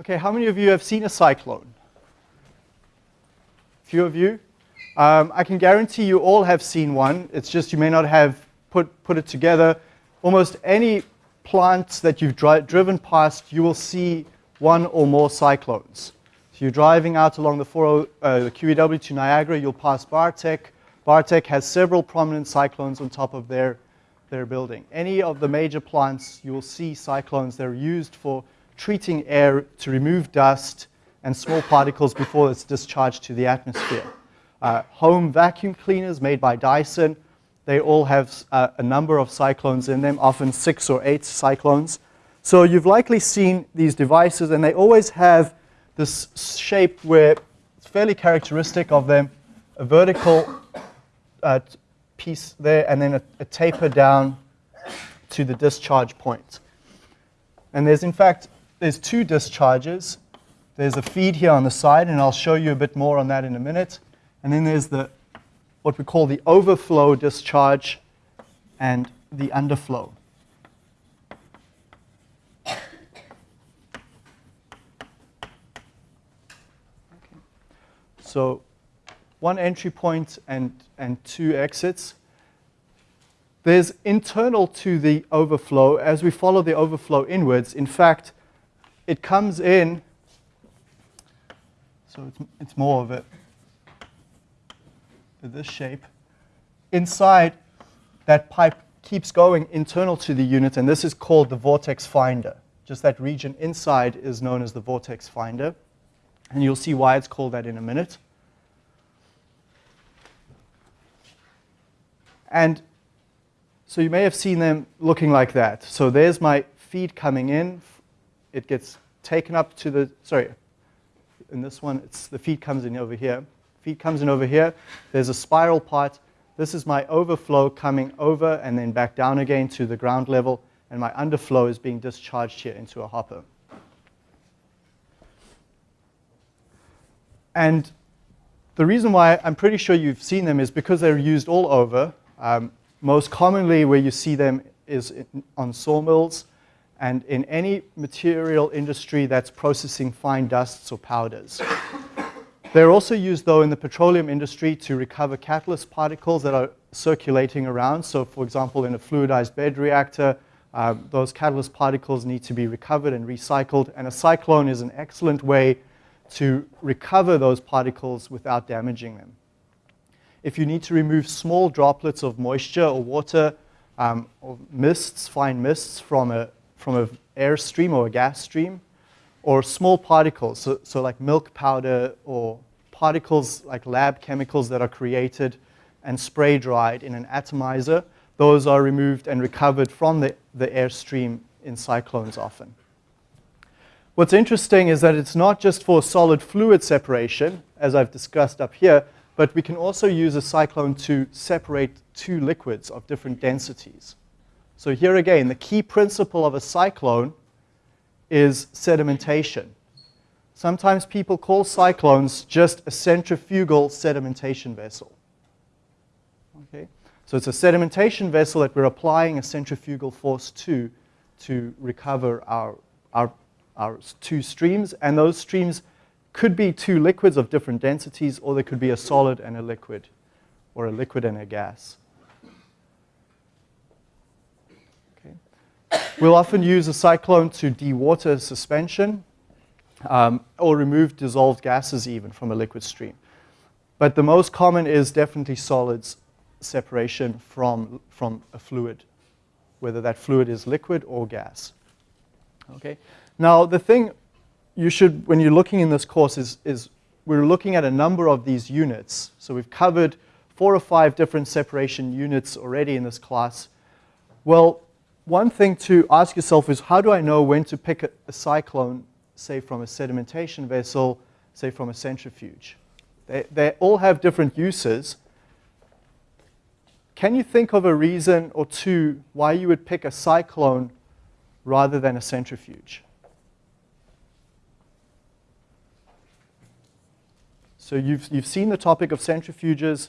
Okay, how many of you have seen a cyclone? A Few of you? Um, I can guarantee you all have seen one. It's just you may not have put, put it together. Almost any plants that you've dri driven past, you will see one or more cyclones. So you're driving out along the, 40, uh, the QEW to Niagara, you'll pass Bartek. Bartek has several prominent cyclones on top of their, their building. Any of the major plants, you will see cyclones. They're used for treating air to remove dust and small particles before it's discharged to the atmosphere. Uh, home vacuum cleaners made by Dyson, they all have uh, a number of cyclones in them, often six or eight cyclones. So you've likely seen these devices, and they always have this shape where it's fairly characteristic of them, a vertical uh, piece there, and then a, a taper down to the discharge point. And there's, in fact, there's two discharges. There's a feed here on the side, and I'll show you a bit more on that in a minute. And then there's the what we call the overflow discharge and the underflow. So one entry point and, and two exits. There's internal to the overflow, as we follow the overflow inwards, in fact, it comes in, so it's, it's more of it, this shape. Inside, that pipe keeps going internal to the unit, and this is called the vortex finder. Just that region inside is known as the vortex finder, and you'll see why it's called that in a minute. And so you may have seen them looking like that. So there's my feed coming in it gets taken up to the, sorry, in this one, it's the feed comes in over here. Feed comes in over here. There's a spiral part. This is my overflow coming over and then back down again to the ground level. And my underflow is being discharged here into a hopper. And the reason why I'm pretty sure you've seen them is because they're used all over. Um, most commonly where you see them is in, on sawmills and in any material industry that's processing fine dusts or powders. They're also used, though, in the petroleum industry to recover catalyst particles that are circulating around. So, for example, in a fluidized bed reactor, um, those catalyst particles need to be recovered and recycled, and a cyclone is an excellent way to recover those particles without damaging them. If you need to remove small droplets of moisture or water um, or mists, fine mists from a from an air stream or a gas stream, or small particles, so, so like milk powder or particles like lab chemicals that are created and spray dried in an atomizer. Those are removed and recovered from the, the air stream in cyclones often. What's interesting is that it's not just for solid fluid separation, as I've discussed up here, but we can also use a cyclone to separate two liquids of different densities. So here again, the key principle of a cyclone is sedimentation. Sometimes people call cyclones just a centrifugal sedimentation vessel. Okay? So it's a sedimentation vessel that we're applying a centrifugal force to to recover our, our, our two streams. And those streams could be two liquids of different densities, or they could be a solid and a liquid, or a liquid and a gas. We'll often use a cyclone to dewater suspension um, or remove dissolved gases even from a liquid stream. But the most common is definitely solids separation from, from a fluid, whether that fluid is liquid or gas. Okay. Now, the thing you should, when you're looking in this course, is, is we're looking at a number of these units. So we've covered four or five different separation units already in this class. Well, one thing to ask yourself is how do I know when to pick a, a cyclone, say from a sedimentation vessel, say from a centrifuge? They, they all have different uses. Can you think of a reason or two why you would pick a cyclone rather than a centrifuge? So you've, you've seen the topic of centrifuges.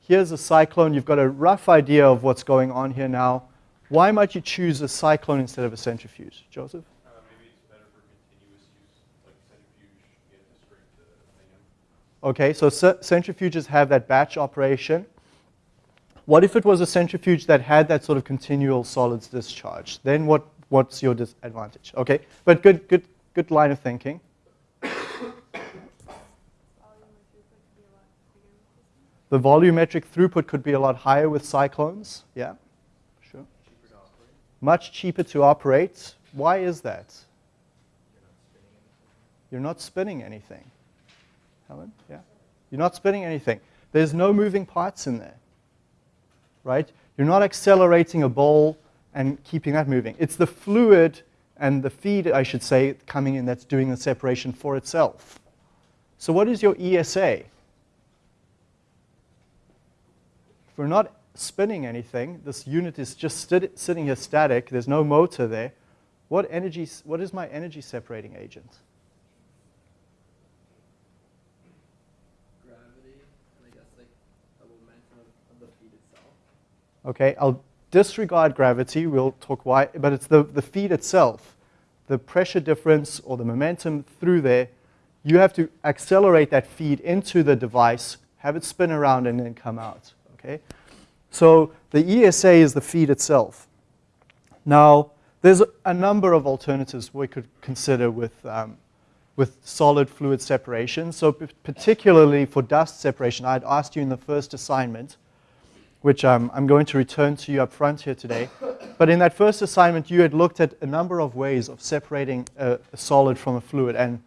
Here's a cyclone. You've got a rough idea of what's going on here now. Why might you choose a cyclone instead of a centrifuge, Joseph? Uh, maybe it's better for continuous use, like centrifuge, the Okay, so centrifuges have that batch operation. What if it was a centrifuge that had that sort of continual solids discharge? Then what, what's your disadvantage? Okay, but good, good, good line of thinking. the volumetric throughput could be a lot higher with cyclones, yeah. Much cheaper to operate. Why is that? You're not spinning anything. Helen? Yeah? You're not spinning anything. There's no moving parts in there. Right? You're not accelerating a ball and keeping that moving. It's the fluid and the feed, I should say, coming in that's doing the separation for itself. So what is your ESA? If we're not spinning anything, this unit is just sitting here static, there's no motor there, what, energy, what is my energy separating agent? Gravity, and I guess like the momentum of, of the feed itself. Okay, I'll disregard gravity, we'll talk why, but it's the, the feed itself, the pressure difference or the momentum through there, you have to accelerate that feed into the device, have it spin around and then come out. Okay? So the ESA is the feed itself. Now, there's a number of alternatives we could consider with, um, with solid fluid separation. So particularly for dust separation, I'd asked you in the first assignment, which um, I'm going to return to you up front here today. But in that first assignment, you had looked at a number of ways of separating a, a solid from a fluid. And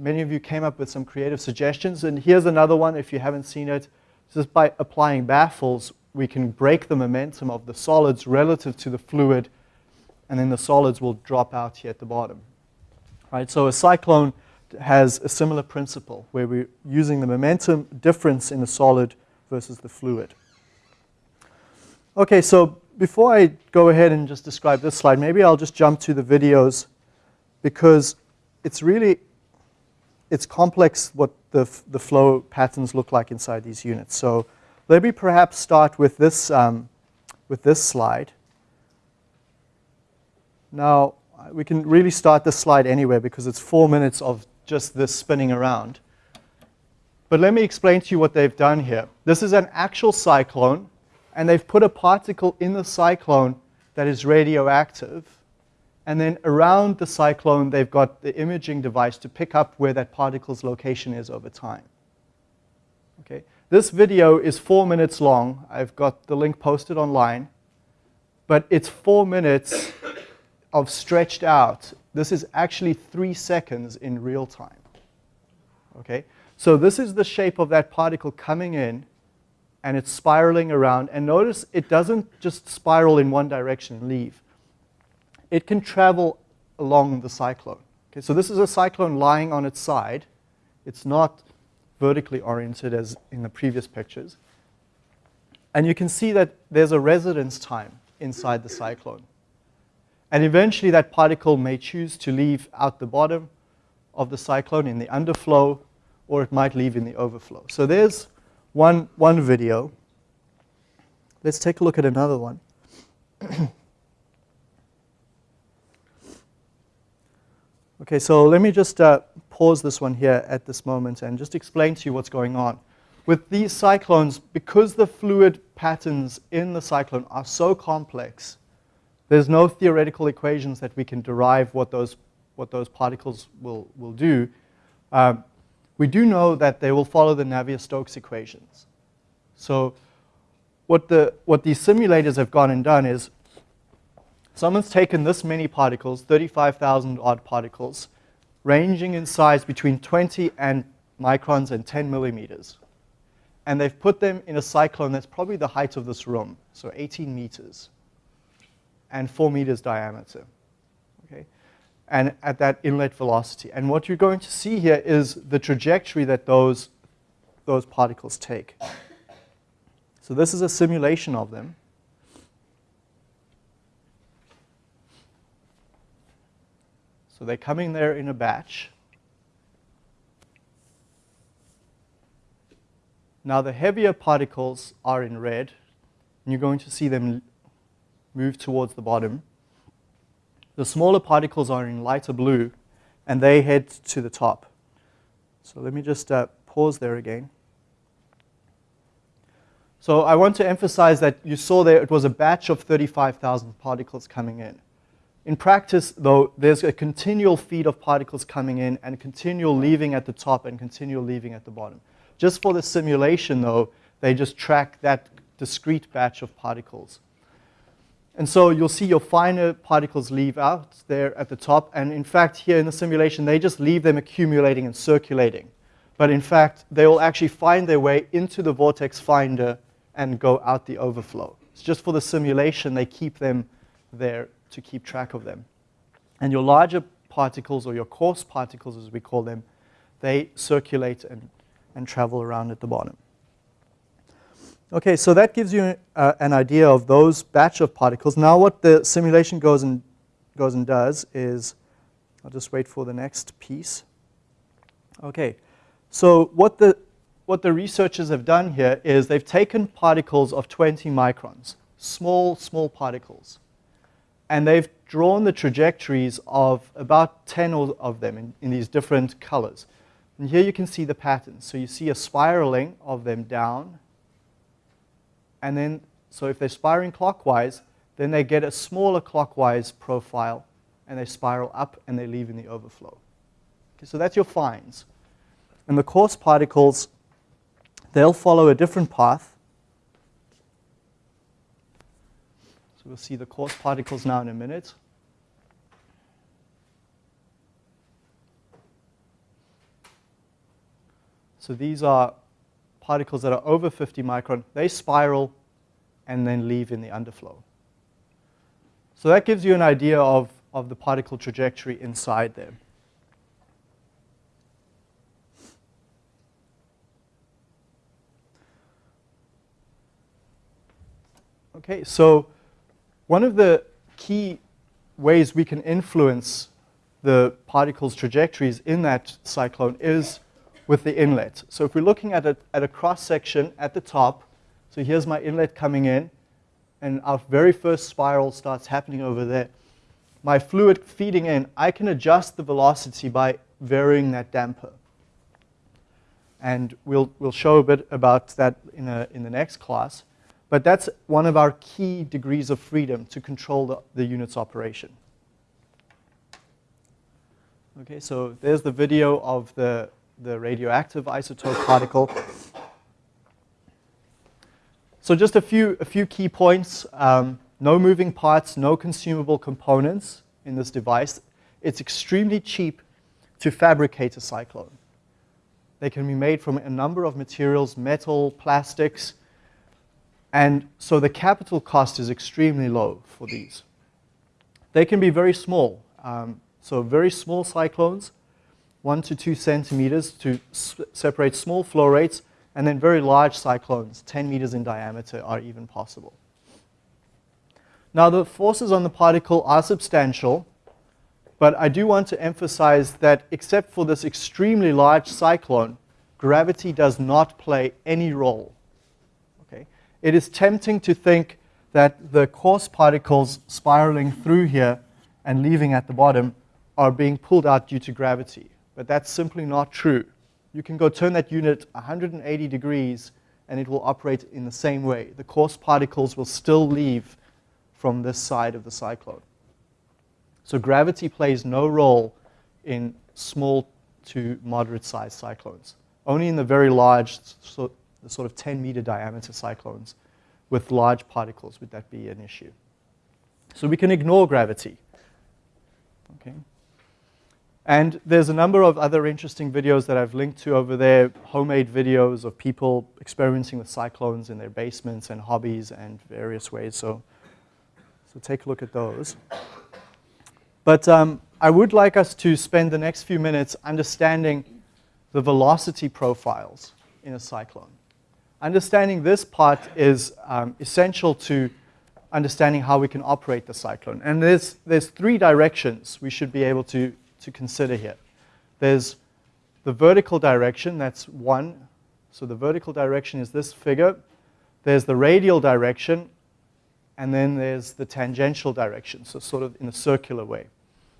many of you came up with some creative suggestions. And here's another one if you haven't seen it. Just by applying baffles, we can break the momentum of the solids relative to the fluid, and then the solids will drop out here at the bottom. Right, so a cyclone has a similar principle where we're using the momentum difference in the solid versus the fluid. Okay, so before I go ahead and just describe this slide, maybe I'll just jump to the videos because it's really, it's complex what the, the flow patterns look like inside these units. So let me perhaps start with this, um, with this slide. Now, we can really start this slide anywhere because it's four minutes of just this spinning around. But let me explain to you what they've done here. This is an actual cyclone, and they've put a particle in the cyclone that is radioactive. And then around the cyclone, they've got the imaging device to pick up where that particle's location is over time. Okay. This video is four minutes long. I've got the link posted online. But it's four minutes of stretched out. This is actually three seconds in real time. Okay. So this is the shape of that particle coming in, and it's spiraling around. And notice it doesn't just spiral in one direction and leave it can travel along the cyclone. Okay, so this is a cyclone lying on its side. It's not vertically oriented as in the previous pictures. And you can see that there's a residence time inside the cyclone. And eventually that particle may choose to leave out the bottom of the cyclone in the underflow, or it might leave in the overflow. So there's one, one video. Let's take a look at another one. Okay, so let me just uh, pause this one here at this moment and just explain to you what's going on. With these cyclones, because the fluid patterns in the cyclone are so complex, there's no theoretical equations that we can derive what those, what those particles will, will do. Um, we do know that they will follow the Navier-Stokes equations. So what, the, what these simulators have gone and done is Someone's taken this many particles, 35,000 odd particles, ranging in size between 20 and microns and 10 millimeters. And they've put them in a cyclone that's probably the height of this room, so 18 meters, and 4 meters diameter. Okay? And at that inlet velocity. And what you're going to see here is the trajectory that those, those particles take. So this is a simulation of them. So they're coming there in a batch. Now the heavier particles are in red, and you're going to see them move towards the bottom. The smaller particles are in lighter blue, and they head to the top. So let me just uh, pause there again. So I want to emphasize that you saw there it was a batch of 35,000 particles coming in. In practice, though, there's a continual feed of particles coming in and continual leaving at the top and continual leaving at the bottom. Just for the simulation, though, they just track that discrete batch of particles. And so you'll see your finer particles leave out there at the top. And in fact, here in the simulation, they just leave them accumulating and circulating. But in fact, they will actually find their way into the vortex finder and go out the overflow. It's just for the simulation, they keep them there to keep track of them. And your larger particles, or your coarse particles as we call them, they circulate and, and travel around at the bottom. Okay, so that gives you uh, an idea of those batch of particles. Now what the simulation goes and, goes and does is, I'll just wait for the next piece. Okay, so what the, what the researchers have done here is they've taken particles of 20 microns, small, small particles, and they've drawn the trajectories of about 10 of them in, in these different colors. And here you can see the patterns. So you see a spiraling of them down and then, so if they're spiraling clockwise, then they get a smaller clockwise profile, and they spiral up and they leave in the overflow. Okay, so that's your fines. And the coarse particles, they'll follow a different path. So we'll see the coarse particles now in a minute. So these are particles that are over 50 micron, they spiral and then leave in the underflow. So that gives you an idea of, of the particle trajectory inside there. Okay, so one of the key ways we can influence the particle's trajectories in that cyclone is with the inlet. So if we're looking at a, at a cross section at the top, so here's my inlet coming in, and our very first spiral starts happening over there. My fluid feeding in, I can adjust the velocity by varying that damper. And we'll, we'll show a bit about that in, a, in the next class. But that's one of our key degrees of freedom to control the, the unit's operation. Okay, so there's the video of the the radioactive isotope particle. So just a few, a few key points. Um, no moving parts, no consumable components in this device. It's extremely cheap to fabricate a cyclone. They can be made from a number of materials, metal, plastics, and so the capital cost is extremely low for these. They can be very small, um, so very small cyclones one to two centimeters to separate small flow rates, and then very large cyclones, 10 meters in diameter, are even possible. Now, the forces on the particle are substantial, but I do want to emphasize that except for this extremely large cyclone, gravity does not play any role. It is tempting to think that the coarse particles spiraling through here and leaving at the bottom are being pulled out due to gravity but that's simply not true. You can go turn that unit 180 degrees and it will operate in the same way. The coarse particles will still leave from this side of the cyclone. So gravity plays no role in small to moderate sized cyclones. Only in the very large, the sort of 10 meter diameter cyclones with large particles would that be an issue. So we can ignore gravity. Okay. And there's a number of other interesting videos that I've linked to over there, homemade videos of people experimenting with cyclones in their basements and hobbies and various ways. So, so take a look at those. But um, I would like us to spend the next few minutes understanding the velocity profiles in a cyclone. Understanding this part is um, essential to understanding how we can operate the cyclone. And there's, there's three directions we should be able to to consider here. There's the vertical direction, that's one. So the vertical direction is this figure. There's the radial direction, and then there's the tangential direction, so sort of in a circular way.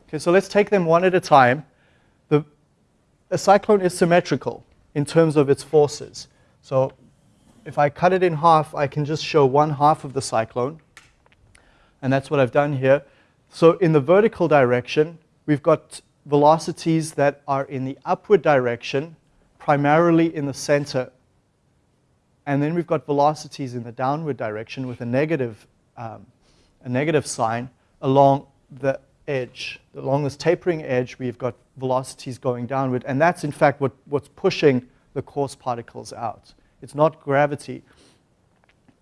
Okay, so let's take them one at a time. The, a cyclone is symmetrical. in terms of its forces. So if I cut it in half, I can just show one half of the cyclone. And that's what I've done here. So in the vertical direction, we've got velocities that are in the upward direction, primarily in the center. And then we've got velocities in the downward direction with a negative, um, a negative sign along the edge. Along this tapering edge, we've got velocities going downward. And that's, in fact, what, what's pushing the coarse particles out. It's not gravity.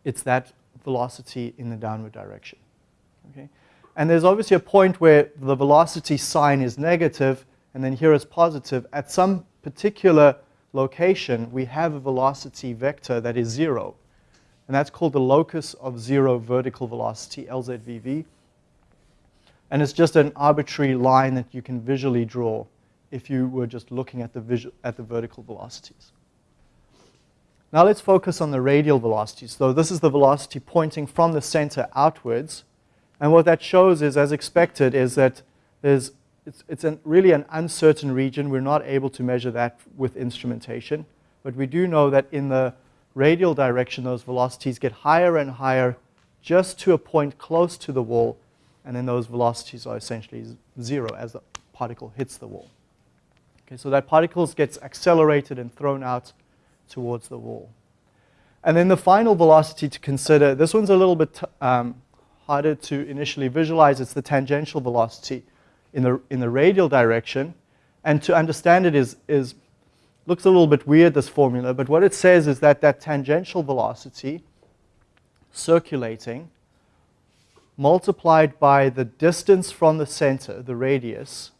It's that velocity in the downward direction. Okay? And there's obviously a point where the velocity sign is negative, and then here it's positive. At some particular location, we have a velocity vector that is zero. And that's called the locus of zero vertical velocity, LZVV. And it's just an arbitrary line that you can visually draw if you were just looking at the, visual, at the vertical velocities. Now let's focus on the radial velocities. So this is the velocity pointing from the center outwards. And what that shows is, as expected, is that there's, it's, it's an, really an uncertain region. We're not able to measure that with instrumentation. But we do know that in the radial direction, those velocities get higher and higher just to a point close to the wall. And then those velocities are essentially zero as the particle hits the wall. Okay, so that particle gets accelerated and thrown out towards the wall. And then the final velocity to consider, this one's a little bit um, harder to initially visualize. It's the tangential velocity in the, in the radial direction. And to understand it is, is, looks a little bit weird, this formula, but what it says is that that tangential velocity circulating multiplied by the distance from the center, the radius,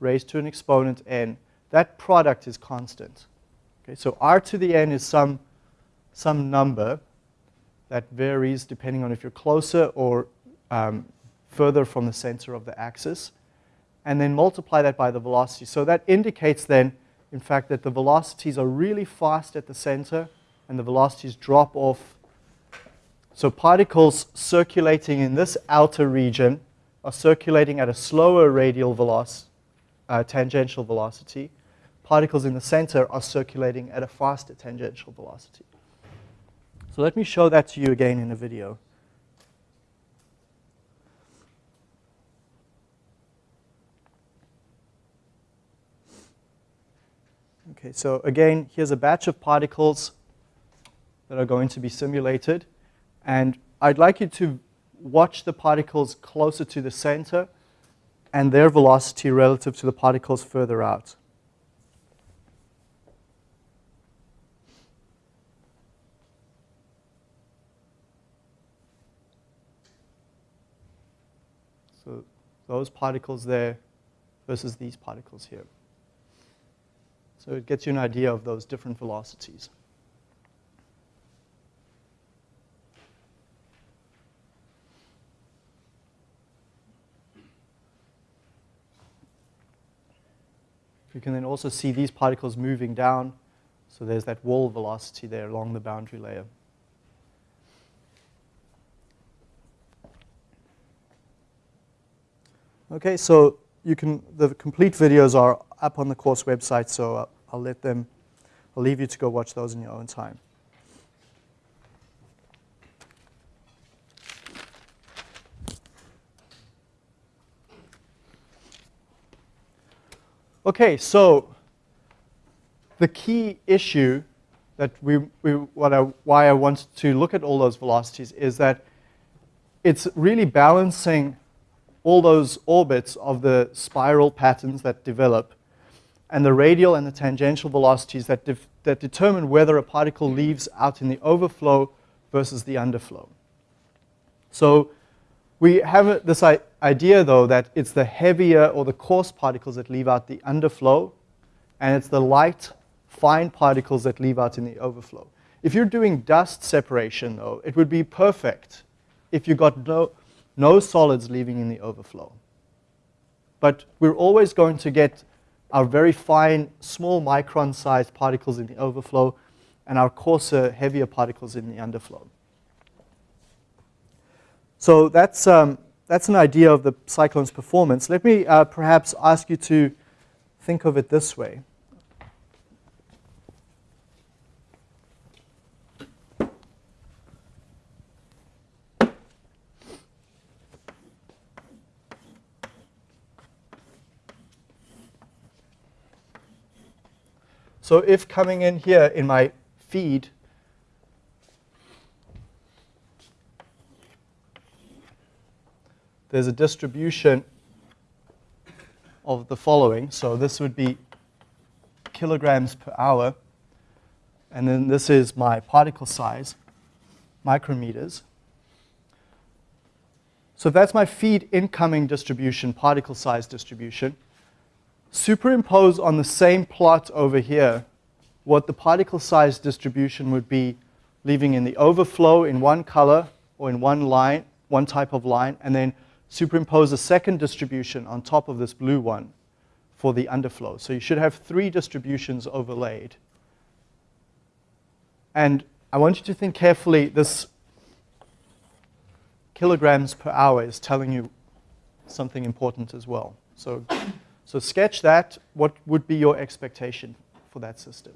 raised to an exponent n, that product is constant. Okay, so r to the n is some, some number that varies depending on if you're closer or um, further from the center of the axis. And then multiply that by the velocity. So that indicates then, in fact, that the velocities are really fast at the center and the velocities drop off. So particles circulating in this outer region are circulating at a slower radial velocity, uh, tangential velocity particles in the center are circulating at a faster tangential velocity. So let me show that to you again in a video. Okay, so again, here's a batch of particles that are going to be simulated. And I'd like you to watch the particles closer to the center and their velocity relative to the particles further out. Those particles there versus these particles here. So it gets you an idea of those different velocities. You can then also see these particles moving down. So there's that wall velocity there along the boundary layer. Okay, so you can, the complete videos are up on the course website, so I'll let them, I'll leave you to go watch those in your own time. Okay, so the key issue that we, we what I, why I want to look at all those velocities is that it's really balancing all those orbits of the spiral patterns that develop and the radial and the tangential velocities that, that determine whether a particle leaves out in the overflow versus the underflow. So we have this idea, though, that it's the heavier or the coarse particles that leave out the underflow, and it's the light, fine particles that leave out in the overflow. If you're doing dust separation, though, it would be perfect if you got no, no solids leaving in the overflow. But we're always going to get our very fine, small micron-sized particles in the overflow and our coarser, heavier particles in the underflow. So that's, um, that's an idea of the cyclone's performance. Let me uh, perhaps ask you to think of it this way. So if coming in here in my feed, there's a distribution of the following. So this would be kilograms per hour. And then this is my particle size, micrometers. So that's my feed incoming distribution, particle size distribution. Superimpose on the same plot over here what the particle size distribution would be leaving in the overflow in one color or in one line, one type of line, and then superimpose a second distribution on top of this blue one for the underflow. So you should have three distributions overlaid. And I want you to think carefully, this kilograms per hour is telling you something important as well. So, so sketch that. What would be your expectation for that system?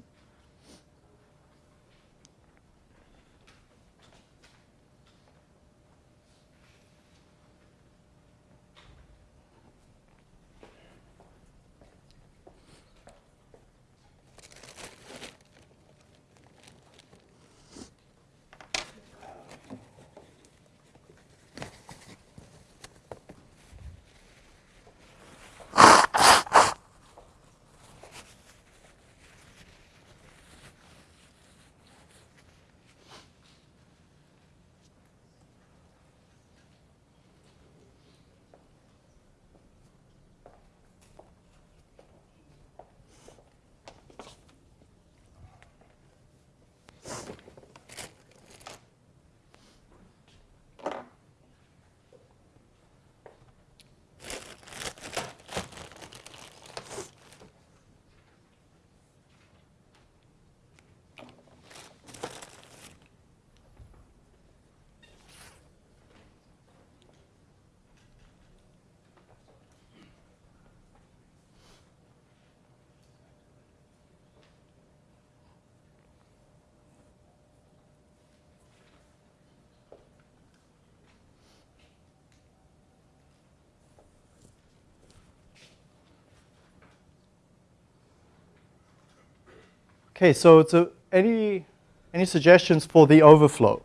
Okay, so any, any suggestions for the overflow?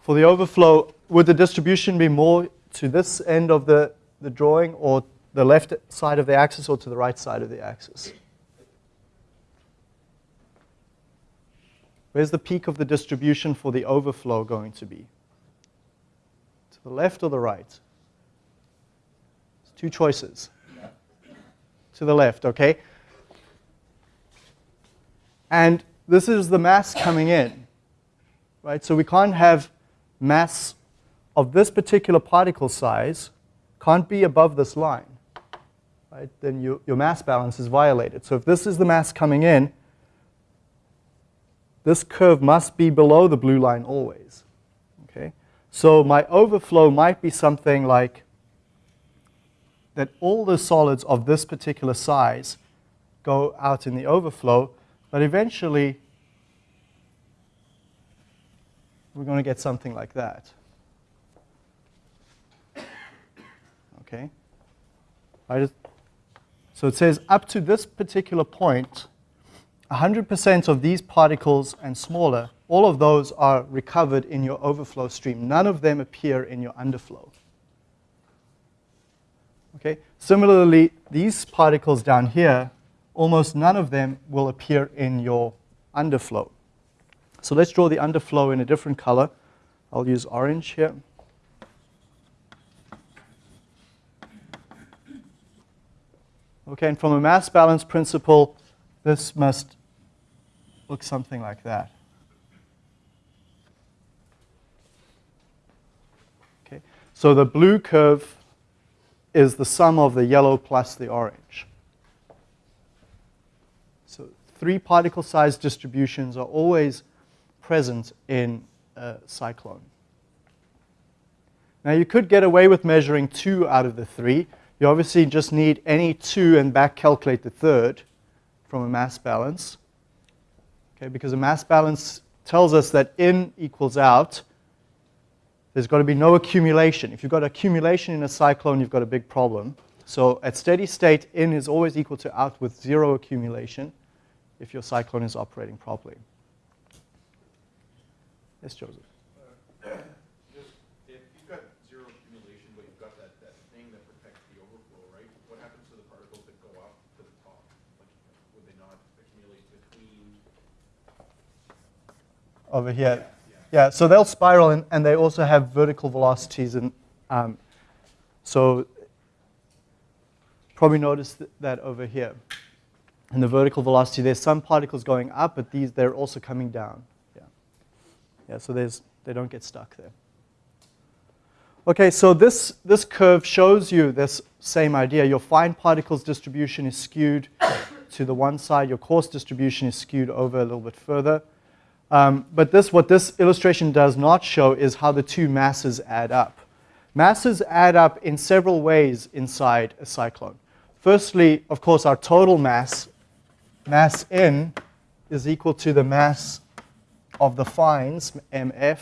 For the overflow, would the distribution be more to this end of the, the drawing or the left side of the axis or to the right side of the axis? Where's the peak of the distribution for the overflow going to be? To the left or the right? Two choices. To the left, okay? And this is the mass coming in, right? So we can't have mass of this particular particle size can't be above this line, right? Then you, your mass balance is violated. So if this is the mass coming in, this curve must be below the blue line always, okay? So my overflow might be something like that all the solids of this particular size go out in the overflow, but eventually we're going to get something like that. Okay? So it says up to this particular point, 100% of these particles and smaller, all of those are recovered in your overflow stream. None of them appear in your underflow. Okay? Similarly, these particles down here, almost none of them will appear in your underflow. So let's draw the underflow in a different color. I'll use orange here. Okay, and from a mass balance principle, this must look something like that. Okay, so the blue curve is the sum of the yellow plus the orange. So three particle size distributions are always present in a cyclone. Now you could get away with measuring two out of the three. You obviously just need any two and back calculate the third from a mass balance. Okay, because a mass balance tells us that in equals out. There's got to be no accumulation. If you've got accumulation in a cyclone, you've got a big problem. So at steady state, in is always equal to out with zero accumulation if your cyclone is operating properly. Yes, Joseph. Uh, just, if you've got zero accumulation, but you've got that, that thing that protects the overflow, right? What happens to the particles that go up to the top? Like, would they not accumulate between? Over here. Yeah, so they'll spiral and, and they also have vertical velocities. And um, so probably notice th- that over here. In the vertical velocity, there's some particles going up, but these, they're also coming down. Yeah, yeah so there's, they don't get stuck there. Okay, so this, this curve shows you this same idea. Your fine particles distribution is skewed to the one side. Your coarse distribution is skewed over a little bit further. Um, but this, what this illustration does not show is how the two masses add up. Masses add up in several ways inside a cyclone. Firstly, of course, our total mass, mass in, is equal to the mass of the fines, mf,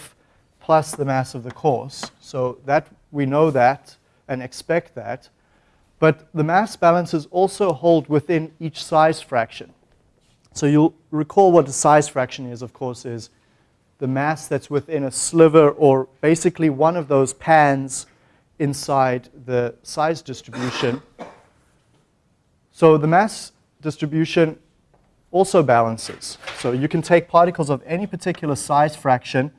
plus the mass of the coarse. So that we know that and expect that. But the mass balances also hold within each size fraction. So you'll recall what a size fraction is, of course, is the mass that's within a sliver or basically one of those pans inside the size distribution. So the mass distribution also balances. So you can take particles of any particular size fraction,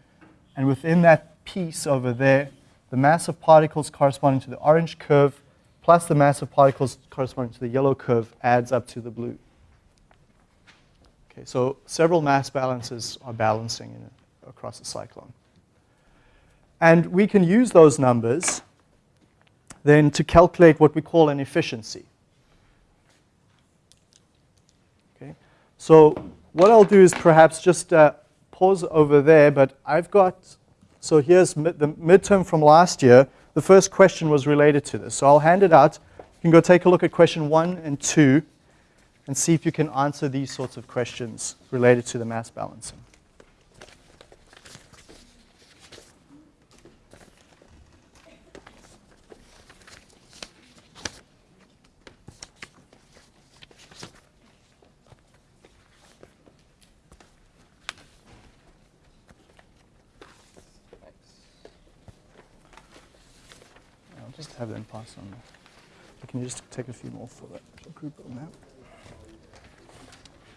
and within that piece over there, the mass of particles corresponding to the orange curve plus the mass of particles corresponding to the yellow curve adds up to the blue. Okay, so several mass balances are balancing across a cyclone. And we can use those numbers then to calculate what we call an efficiency. Okay, so what I'll do is perhaps just uh, pause over there, but I've got, so here's the midterm from last year. The first question was related to this. So I'll hand it out. You can go take a look at question one and two and see if you can answer these sorts of questions related to the mass balancing. I'll just have them pass on. Can you just take a few more for that group on that? Thank you. Get one. Mm.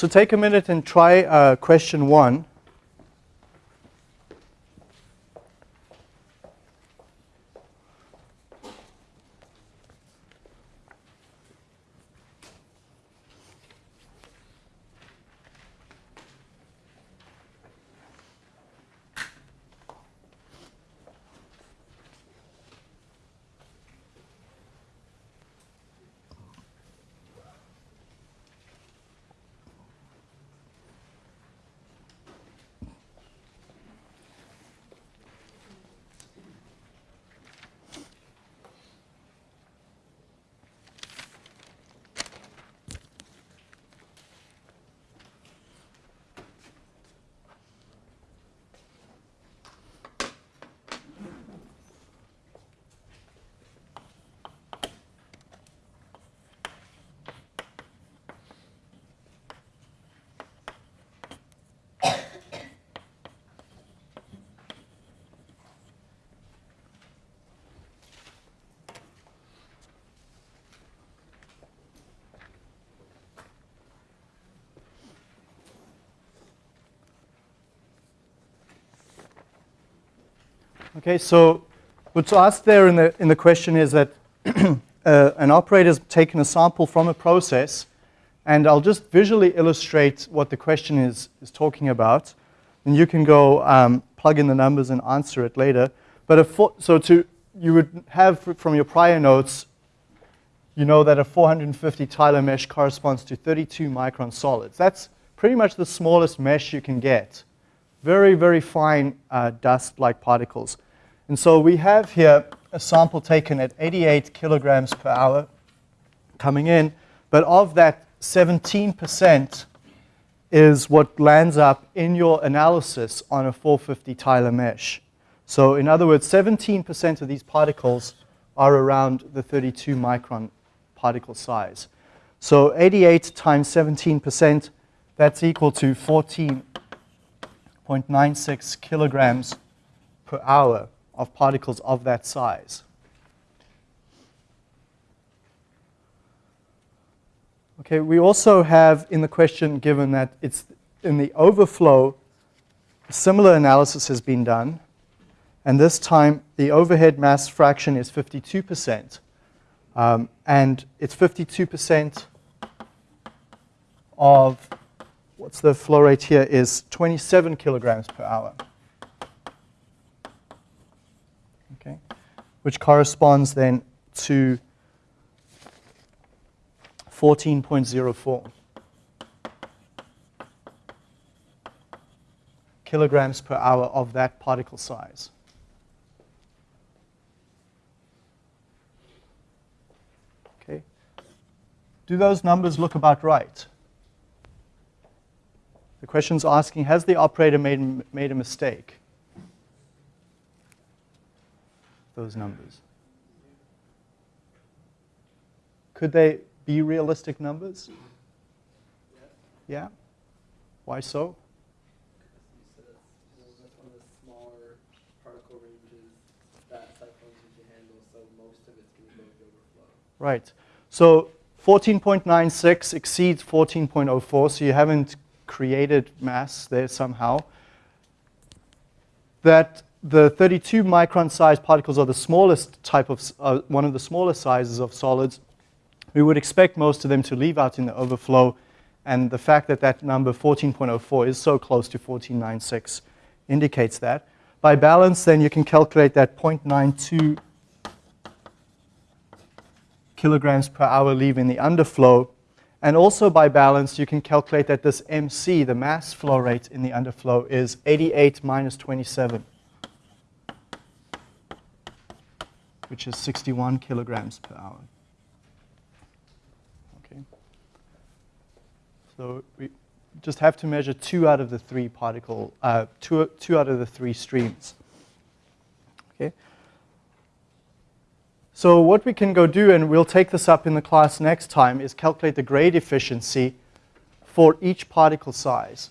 So take a minute and try uh, question one. Okay, so what's asked there in the, in the question is that uh, an operator has taken a sample from a process, and I'll just visually illustrate what the question is, is talking about. And you can go um, plug in the numbers and answer it later. But so to you would have from your prior notes, you know that a 450 Tyler mesh corresponds to 32 micron solids. That's pretty much the smallest mesh you can get. Very, very fine uh, dust-like particles. And so we have here a sample taken at 88 kilograms per hour coming in, but of that, 17% is what lands up in your analysis on a 450 Tyler mesh. So in other words, 17% of these particles are around the 32 micron particle size. So 88 times 17%, that's equal to 14.96 kilograms per hour of particles of that size. Okay, we also have in the question given that it's in the overflow, similar analysis has been done, and this time the overhead mass fraction is 52%. Um, and it's 52% of, what's the flow rate here, is 27 kilograms per hour. Okay, which corresponds then to 14.04 kilograms per hour of that particle size. Okay. Do those numbers look about right? The question's asking, has the operator made, made a mistake? Those numbers. Could they be realistic numbers? Yeah? Why so? Right. So 14.96 exceeds 14.04, so you haven't created mass there somehow. That the 32 micron size particles are the smallest type of, uh, one of the smallest sizes of solids. We would expect most of them to leave out in the overflow, and the fact that that number 14.04 is so close to 14.96 indicates that. By balance, then you can calculate that 0.92 kilograms per hour leave in the underflow. And also by balance, you can calculate that this MC, the mass flow rate in the underflow, is 88 minus 27, which is 61 kilograms per hour. Okay. So we just have to measure two out of the three particle, uh, two, two out of the three streams. Okay. So what we can go do, and we'll take this up in the class next time, is calculate the grade efficiency for each particle size.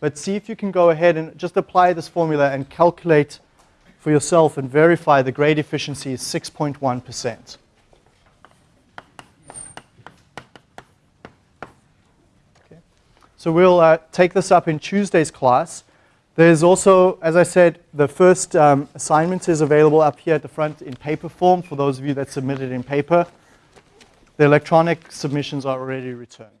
But see if you can go ahead and just apply this formula and calculate for yourself and verify the grade efficiency is 6.1%. Okay. So we'll uh, take this up in Tuesday's class. There's also, as I said, the first um, assignment is available up here at the front in paper form for those of you that submitted in paper. The electronic submissions are already returned.